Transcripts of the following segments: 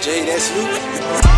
J, that's you.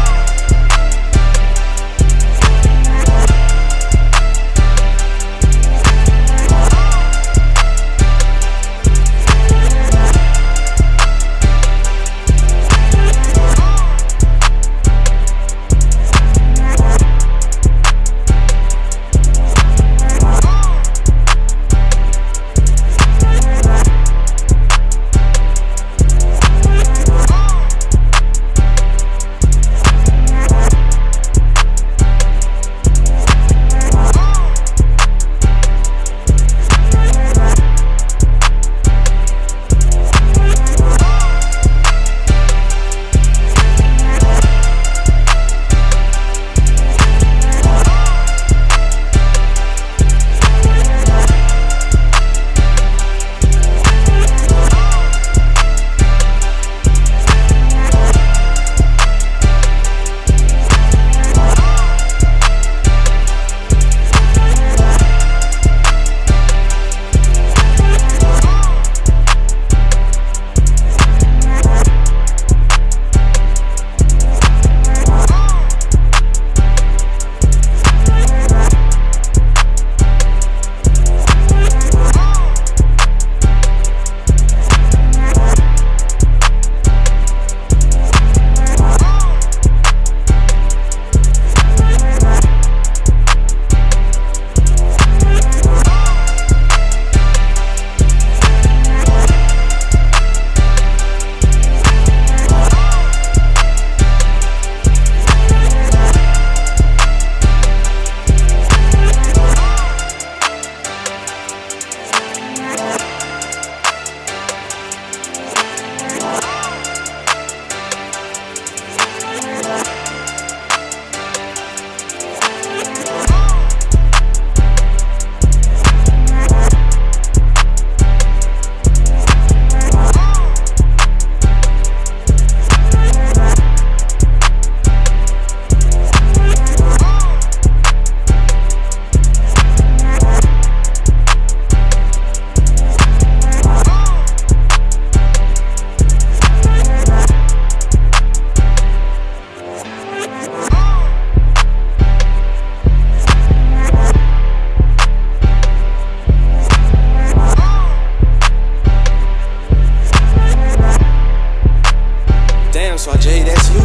so I J, that's you.